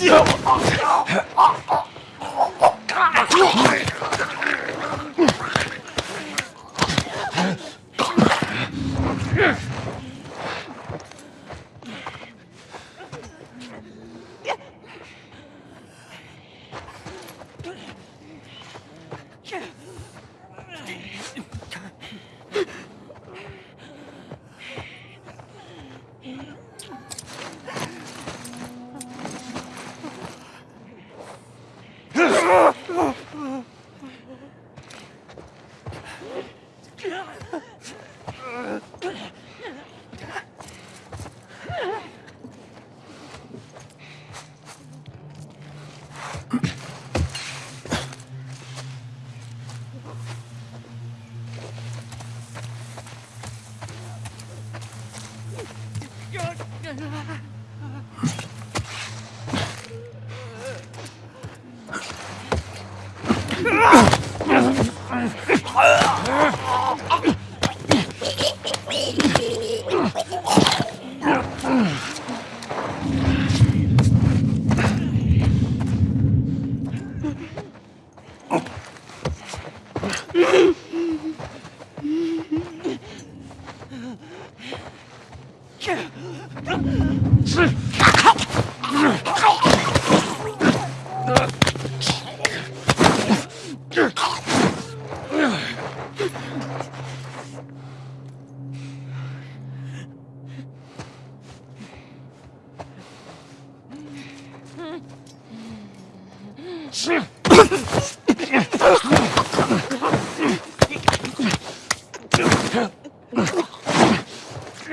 強っ Yeah.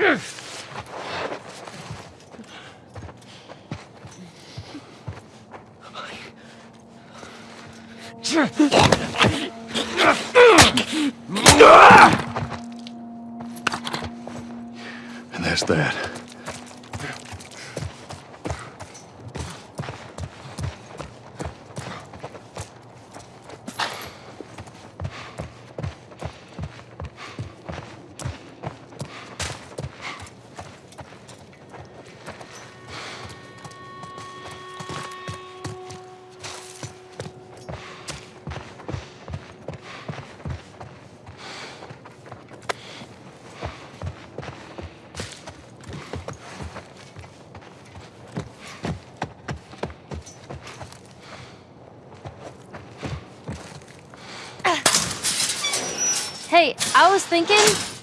Ugh! And that's that. Hey, I was thinking